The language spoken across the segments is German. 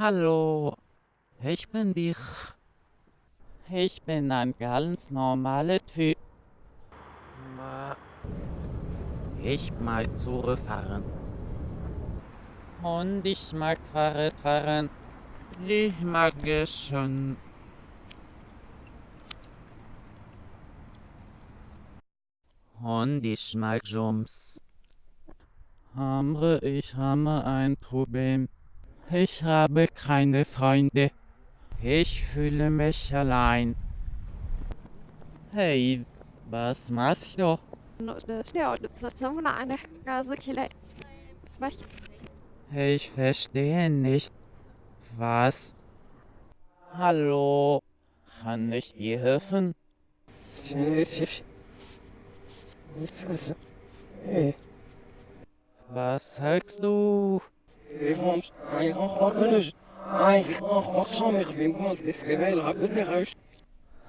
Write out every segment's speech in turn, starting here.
Hallo, ich bin dich. Ich bin ein ganz normaler Typ. Ma- Ich mag Zure fahren. Und ich mag Fahrrad fahren. Ich mag es schon. Und ich mag Jumps. Aber ich habe ein Problem. Ich habe keine Freunde. Ich fühle mich allein. Hey, was machst du? Ich verstehe nicht. Was? Hallo? Kann ich dir helfen? Was sagst du?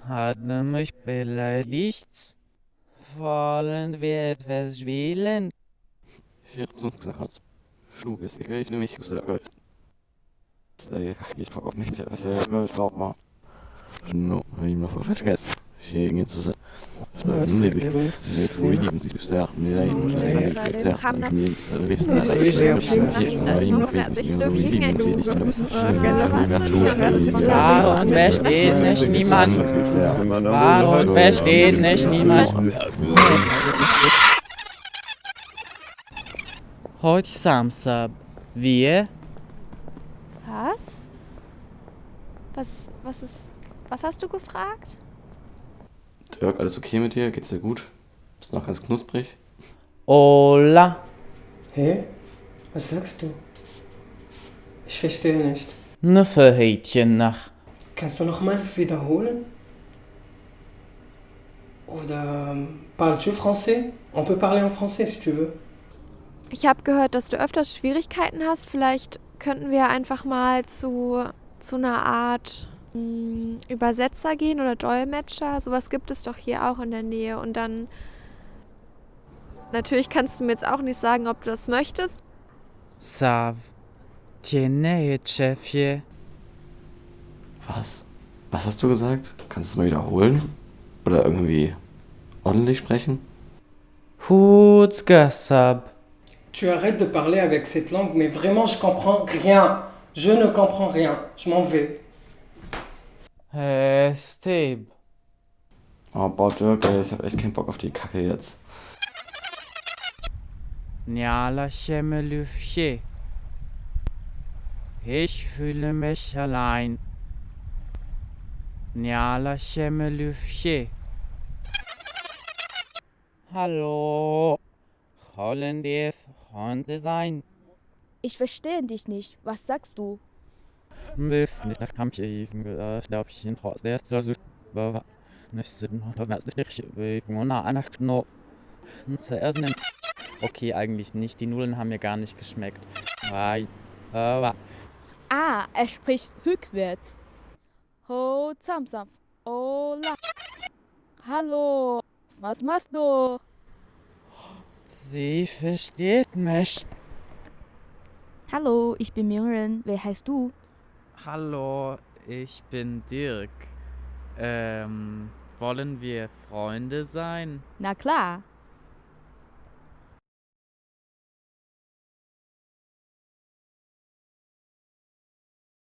Hat er mich beleidigt? Wollen wir etwas spielen? Ich hab sonst gesagt, schlug ist egal, ich nehme mich aus der. Ich auf mich, er mal. No, hab ich noch vergessen. Ich. Nee, nee, wo ich ich ich ich ich mir so wie dann was. Warum versteht nicht niemand? Warum versteht nicht niemand? Heute Samstag. Wir? Was? Was, was ist, was hast du gefragt? Dirk, alles okay mit dir? Geht's dir gut? Bist noch ganz knusprig? Hola. Hä? Was sagst du? Ich verstehe nicht. Ne Verhätchen nach. Kannst du nochmal wiederholen? Oder ähm, parles-tu français? On peut parler en français si tu veux. Ich habe gehört, dass du öfters Schwierigkeiten hast. Vielleicht könnten wir einfach mal zu, zu einer Art Übersetzer gehen oder Dolmetscher. Sowas gibt es doch hier auch in der Nähe. Und dann. Natürlich kannst du mir jetzt auch nicht sagen, ob du das möchtest. Sav. Chefje. Was? Was hast du gesagt? Kannst du es mal wiederholen? Oder irgendwie ordentlich sprechen? Hutsgasab. Tu arrêtes de parler avec cette langue, mais vraiment je comprends rien. Je ne comprends rien. Je m'en vais. Äh, Steb. Oh, boah, Dirk, ey, ich hab echt keinen Bock auf die Kacke jetzt. Njala Chemelüfje. Ich fühle mich allein. Njala Chemelüfje. Hallo. Wollen wir Freunde sein? Ich verstehe dich nicht. Was sagst du? Milf nicht nach Kampf even ich glaube ich in Haus der ist so aber nicht sind oder was nicht ich na einer nimmt okay eigentlich nicht die Nudeln haben mir gar nicht geschmeckt Ah, er spricht rückwärts. Ho, Samsam. Hola. Hallo. Was machst du? sie versteht mich Hallo, ich bin Mingren. Wer heißt du? Hallo ich bin Dirk ähm wollen wir Freunde sein Na klar.